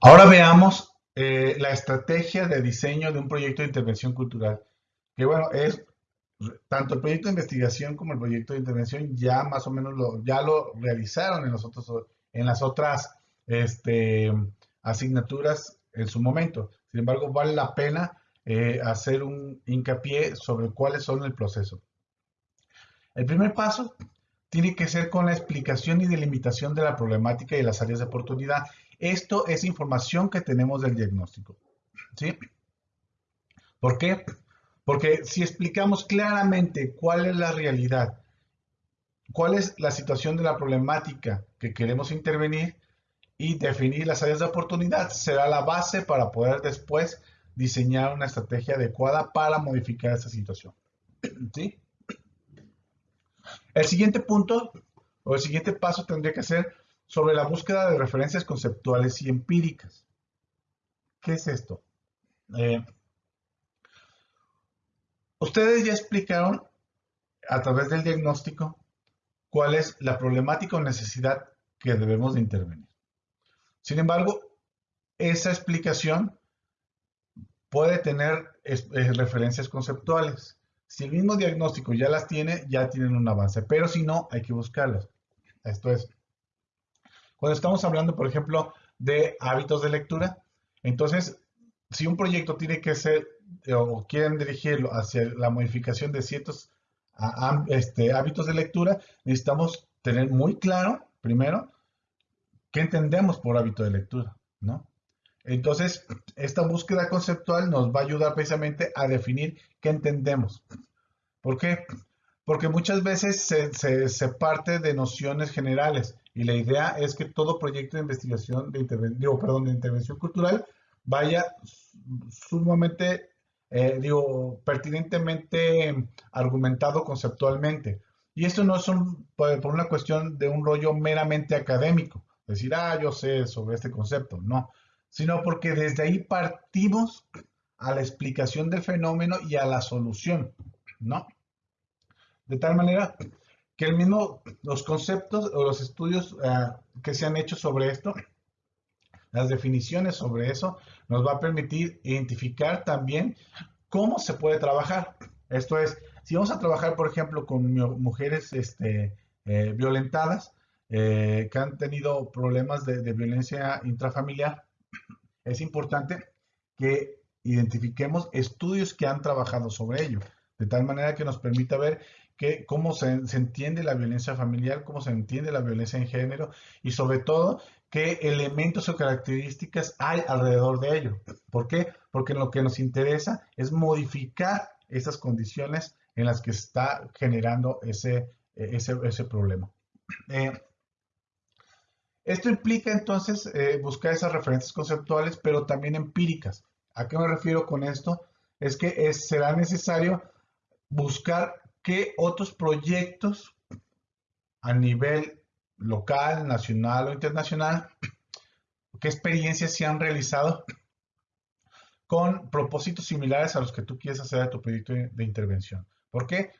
Ahora veamos eh, la estrategia de diseño de un proyecto de intervención cultural. Que bueno, es tanto el proyecto de investigación como el proyecto de intervención ya más o menos lo, ya lo realizaron en, los en las otras este, asignaturas en su momento. Sin embargo, vale la pena eh, hacer un hincapié sobre cuáles son el proceso. El primer paso tiene que ser con la explicación y delimitación de la problemática y las áreas de oportunidad. Esto es información que tenemos del diagnóstico. ¿Sí? ¿Por qué? Porque si explicamos claramente cuál es la realidad, cuál es la situación de la problemática que queremos intervenir y definir las áreas de oportunidad, será la base para poder después diseñar una estrategia adecuada para modificar esa situación. ¿Sí? El siguiente punto o el siguiente paso tendría que ser sobre la búsqueda de referencias conceptuales y empíricas. ¿Qué es esto? Eh, ustedes ya explicaron a través del diagnóstico cuál es la problemática o necesidad que debemos de intervenir. Sin embargo, esa explicación puede tener eh, referencias conceptuales. Si el mismo diagnóstico ya las tiene, ya tienen un avance, pero si no, hay que buscarlas. Esto es, cuando estamos hablando, por ejemplo, de hábitos de lectura, entonces, si un proyecto tiene que ser eh, o quieren dirigirlo hacia la modificación de ciertos este, hábitos de lectura, necesitamos tener muy claro, primero, qué entendemos por hábito de lectura, ¿no? Entonces, esta búsqueda conceptual nos va a ayudar precisamente a definir qué entendemos. ¿Por qué? Porque muchas veces se, parte de nociones generales y la idea es que todo proyecto de investigación, de, perdón, de intervención cultural vaya sumamente, eh, digo, pertinentemente argumentado conceptualmente. Y esto no es por una cuestión de un rollo meramente académico, decir, ah, yo sé sobre este concepto, no sino porque desde ahí partimos a la explicación del fenómeno y a la solución, ¿no? De tal manera que el mismo, los conceptos o los estudios eh, que se han hecho sobre esto, las definiciones sobre eso, nos va a permitir identificar también cómo se puede trabajar. Esto es, si vamos a trabajar, por ejemplo, con mujeres este, eh, violentadas, eh, que han tenido problemas de violencia intrafamiliar, es importante que identifiquemos estudios que han trabajado sobre ello, de tal manera que nos permita ver que, cómo se, entiende la violencia familiar, cómo se entiende la violencia en género y sobre todo qué elementos o características hay alrededor de ello. ¿Por qué? Porque lo que nos interesa es modificar esas condiciones en las que está generando ese, ese, problema. Eh, esto implica entonces eh, buscar esas referencias conceptuales, pero también empíricas. ¿A qué me refiero con esto? Es que será necesario buscar qué otros proyectos a nivel local, nacional o internacional, qué experiencias se han realizado con propósitos similares a los que tú quieres hacer a tu proyecto de, intervención. ¿Por qué?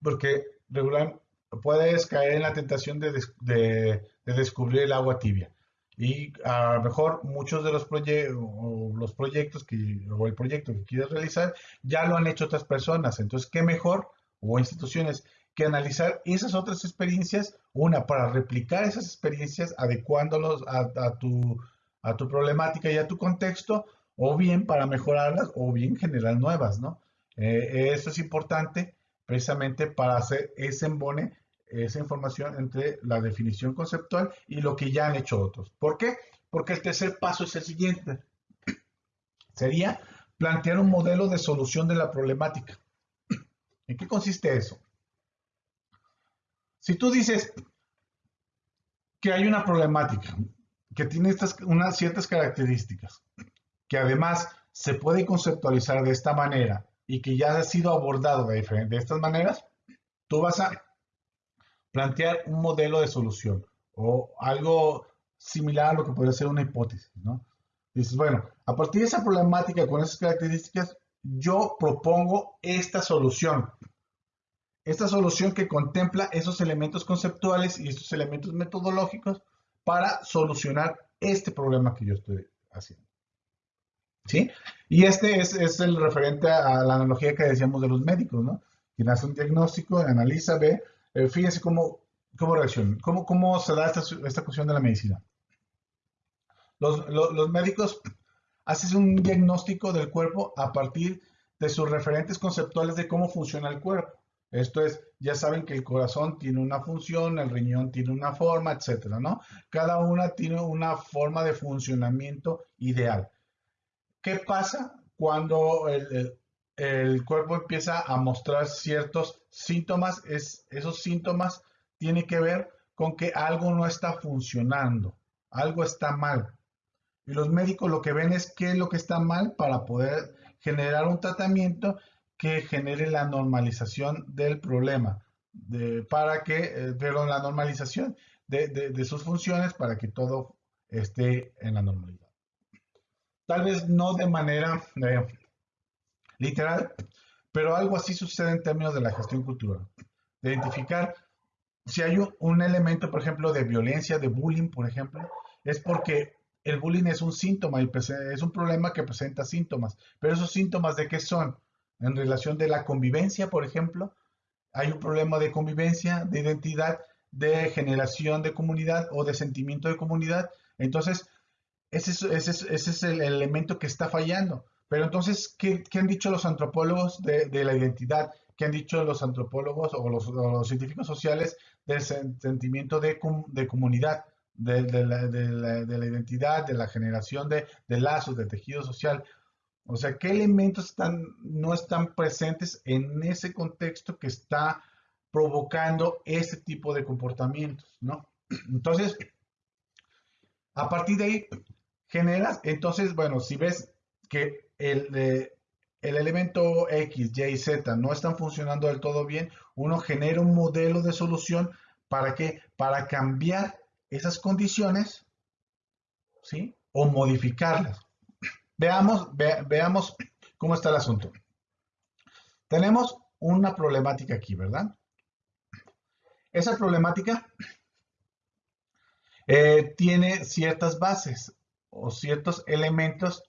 Porque regularmente puedes caer en la tentación de, descubrir el agua tibia. Y a lo mejor muchos de los, los proyectos que, o el proyecto que quieres realizar ya lo han hecho otras personas. Entonces, ¿qué mejor? O instituciones que analizar esas otras experiencias, una, para replicar esas experiencias adecuándolos a, tu, a tu problemática y a tu contexto, o bien para mejorarlas, o bien generar nuevas, ¿no? Eh, eso es importante precisamente para hacer ese embone, esa información entre la definición conceptual y lo que ya han hecho otros. ¿Por qué? Porque el tercer paso es el siguiente. Sería plantear un modelo de solución de la problemática. ¿En qué consiste eso? Si tú dices que hay una problemática que tiene estas, unas ciertas características, que además se puede conceptualizar de esta manera y que ya ha sido abordado de, estas maneras, tú vas a plantear un modelo de solución o algo similar a lo que podría ser una hipótesis, ¿no? Dices, bueno, a partir de esa problemática con esas características, yo propongo esta solución. Esta solución que contempla esos elementos conceptuales y estos elementos metodológicos para solucionar este problema que yo estoy haciendo. ¿Sí? Y este es, el referente a la analogía que decíamos de los médicos, ¿no? Quien hace un diagnóstico, analiza, ve, eh, fíjense cómo, cómo reacciona, cómo, cómo se da esta, esta cuestión de la medicina. Los, los, médicos hacen un diagnóstico del cuerpo a partir de sus referentes conceptuales de cómo funciona el cuerpo. Esto es, ya saben que el corazón tiene una función, el riñón tiene una forma, etcétera, ¿no? Cada una tiene una forma de funcionamiento ideal. ¿Qué pasa cuando el, cuerpo empieza a mostrar ciertos síntomas? Es, esos síntomas tienen que ver con que algo no está funcionando, algo está mal. Y los médicos lo que ven es qué es lo que está mal para poder generar un tratamiento que genere la normalización del problema, para que, eh, la normalización de, sus funciones para que todo esté en la normalidad. Tal vez no de manera eh, literal, pero algo así sucede en términos de la gestión cultural. De identificar si hay un elemento, por ejemplo, de violencia, de bullying, por ejemplo, es porque el bullying es un síntoma y es un problema que presenta síntomas. Pero esos síntomas de qué son? En relación de la convivencia, por ejemplo, hay un problema de convivencia, de identidad, de generación de comunidad o de sentimiento de comunidad. Entonces, ese es, el elemento que está fallando. Pero entonces, ¿qué, han dicho los antropólogos de, la identidad? ¿Qué han dicho los antropólogos o los, científicos sociales del sentimiento de comunidad? De, la, identidad, de la generación de, lazos, de tejido social. O sea, ¿qué elementos no están presentes en ese contexto que está provocando ese tipo de comportamientos, ¿no? Entonces, a partir de ahí, generas, entonces, bueno, si ves que el, el elemento X, Y, Z no están funcionando del todo bien, uno genera un modelo de solución para que, para cambiar esas condiciones, ¿sí? O modificarlas. Veamos, veamos cómo está el asunto. Tenemos una problemática aquí, ¿verdad? Esa problemática eh, tiene ciertas bases o ciertos elementos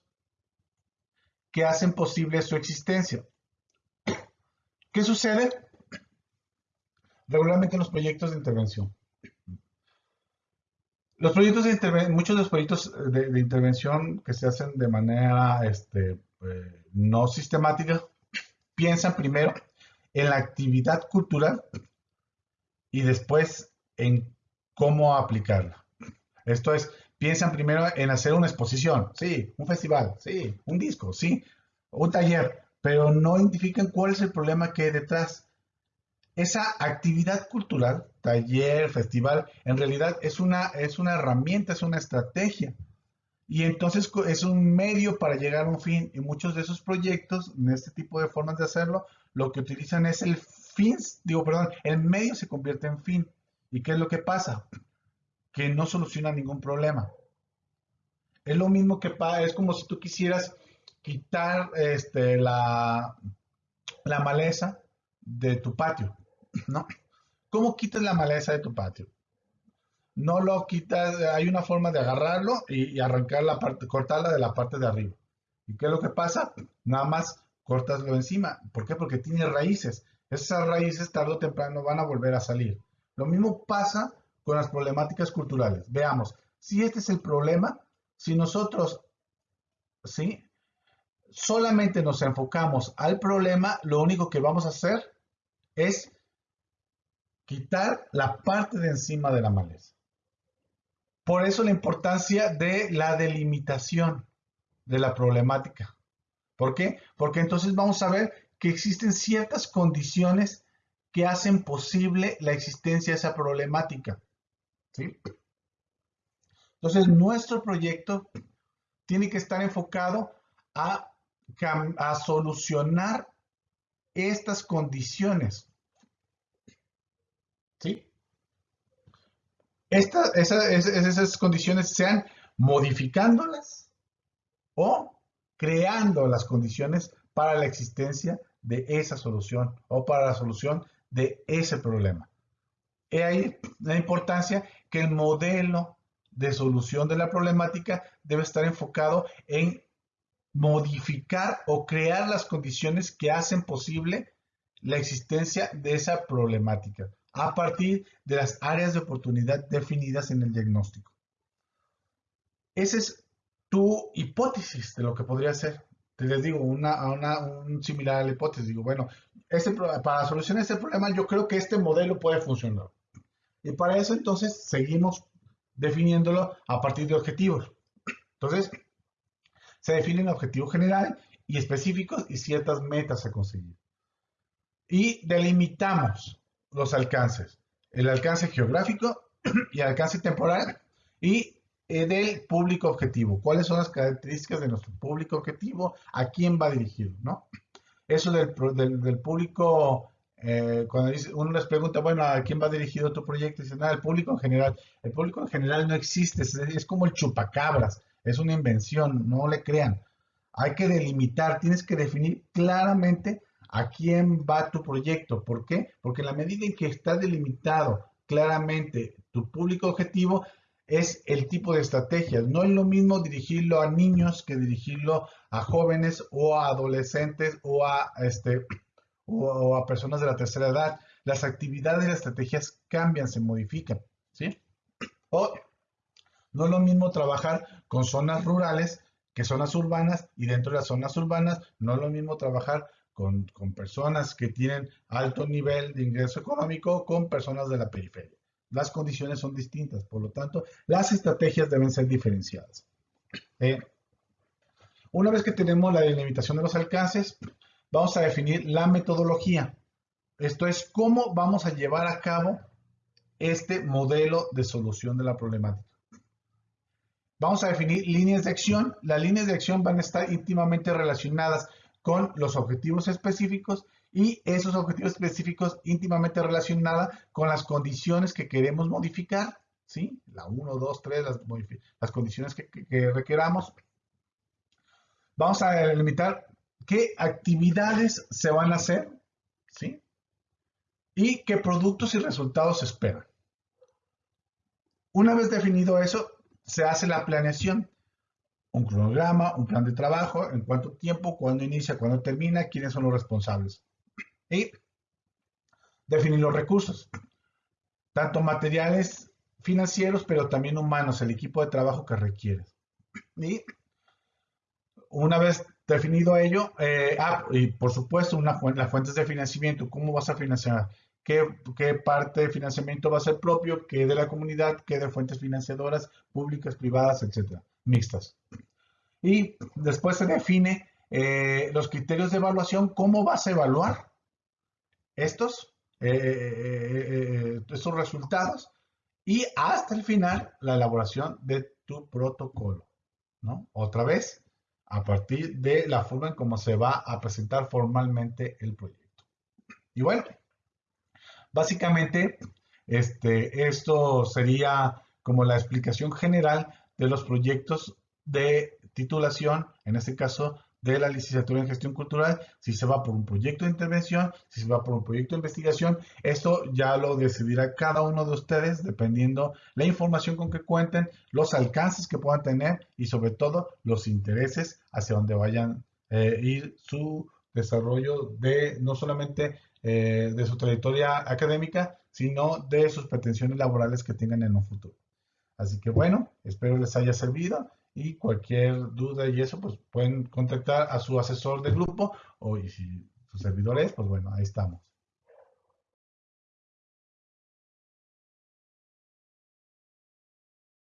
que hacen posible su existencia. ¿Qué sucede? Regularmente en los proyectos de intervención. Los proyectos de muchos de los proyectos de, intervención que se hacen de manera este, eh, no sistemática, piensan primero en la actividad cultural y después en cómo aplicarla. Esto es, piensan primero en hacer una exposición, sí, un festival, sí, un disco, sí, un taller, pero no identifican cuál es el problema que hay detrás esa actividad cultural, taller, festival, en realidad es una, es una herramienta, es una estrategia. Y entonces es un medio para llegar a un fin. Y muchos de esos proyectos, en este tipo de formas de hacerlo, lo que utilizan es el fin, digo, perdón, el medio se convierte en fin. ¿Y qué es lo que pasa? Que no soluciona ningún problema. Es lo mismo que es como si tú quisieras quitar este, la, la maleza de tu patio. ¿no? ¿Cómo quitas la maleza de tu patio? No lo quitas, hay una forma de agarrarlo y, arrancar la parte, cortarla de la parte de arriba. ¿Y qué es lo que pasa? Nada más cortaslo encima. ¿Por qué? Porque tiene raíces. Esas raíces tarde o temprano van a volver a salir. Lo mismo pasa con las problemáticas culturales. Veamos, si este es el problema, si nosotros, ¿sí? Solamente nos enfocamos al problema, lo único que vamos a hacer es quitar la parte de encima de la maleza. Por eso la importancia de la delimitación de la problemática. ¿Por qué? Porque entonces vamos a ver que existen ciertas condiciones que hacen posible la existencia de esa problemática. ¿sí? Entonces, nuestro proyecto tiene que estar enfocado a, a solucionar estas condiciones ¿sí? esas, condiciones sean modificándolas o creando las condiciones para la existencia de esa solución o para la solución de ese problema. He ahí la importancia que el modelo de solución de la problemática debe estar enfocado en modificar o crear las condiciones que hacen posible la existencia de esa problemática a partir de las áreas de oportunidad definidas en el diagnóstico. Esa es tu hipótesis de lo que podría ser. Te les digo, una, una un similar a la hipótesis. Digo, bueno, este, para solucionar este problema yo creo que este modelo puede funcionar. Y para eso entonces seguimos definiéndolo a partir de objetivos. Entonces, se definen objetivos generales y específicos y ciertas metas a conseguir. Y delimitamos los alcances, el alcance geográfico y el alcance temporal y eh, del público objetivo. ¿Cuáles son las características de nuestro público objetivo? ¿A quién va dirigido? ¿no? Eso del, del, público, eh, cuando uno les pregunta, bueno, ¿a quién va dirigido tu proyecto? Dicen, nada, el público en general. El público en general no existe, es, es como el chupacabras, es una invención, no le crean. Hay que delimitar, tienes que definir claramente a quién va tu proyecto. ¿Por qué? Porque en la medida en que está delimitado claramente tu público objetivo, es el tipo de estrategias. No es lo mismo dirigirlo a niños que dirigirlo a jóvenes o a adolescentes o a, este, o a personas de la tercera edad. Las actividades y las estrategias cambian, se modifican. ¿sí? O no es lo mismo trabajar con zonas rurales que zonas urbanas y dentro de las zonas urbanas no es lo mismo trabajar con, personas que tienen alto nivel de ingreso económico con personas de la periferia. Las condiciones son distintas, por lo tanto, las estrategias deben ser diferenciadas. Eh, una vez que tenemos la delimitación de los alcances, vamos a definir la metodología. Esto es cómo vamos a llevar a cabo este modelo de solución de la problemática. Vamos a definir líneas de acción. Las líneas de acción van a estar íntimamente relacionadas con los objetivos específicos y esos objetivos específicos íntimamente relacionados con las condiciones que queremos modificar, ¿sí? La 1, 2, 3, las, condiciones que, requeramos. Vamos a delimitar qué actividades se van a hacer, ¿sí? Y qué productos y resultados se esperan. Una vez definido eso, se hace la planeación un cronograma, un plan de trabajo, en cuánto tiempo, cuándo inicia, cuándo termina, quiénes son los responsables. Y definir los recursos, tanto materiales financieros, pero también humanos, el equipo de trabajo que requieres. Y una vez definido ello, eh, ah, y por supuesto, las fuentes de financiamiento, ¿cómo vas a financiar? ¿Qué, ¿Qué, parte de financiamiento va a ser propio? ¿Qué de la comunidad? ¿Qué de fuentes financiadoras públicas, privadas, etcétera? Mixtas. Y después se define eh, los criterios de evaluación, cómo vas a evaluar estos, eh, eh, estos resultados y hasta el final la elaboración de tu protocolo. ¿no? Otra vez, a partir de la forma en cómo se va a presentar formalmente el proyecto. Y bueno, básicamente este, esto sería como la explicación general de los proyectos de titulación, en este caso de la licenciatura en gestión cultural, si se va por un proyecto de intervención, si se va por un proyecto de investigación, esto ya lo decidirá cada uno de ustedes dependiendo la información con que cuenten, los alcances que puedan tener y sobre todo los intereses hacia donde vayan eh, ir su desarrollo de no solamente eh, de su trayectoria académica, sino de sus pretensiones laborales que tengan en un futuro. Así que bueno, espero les haya servido y cualquier duda y eso, pues pueden contactar a su asesor de grupo o y si su servidor es, pues bueno, ahí estamos.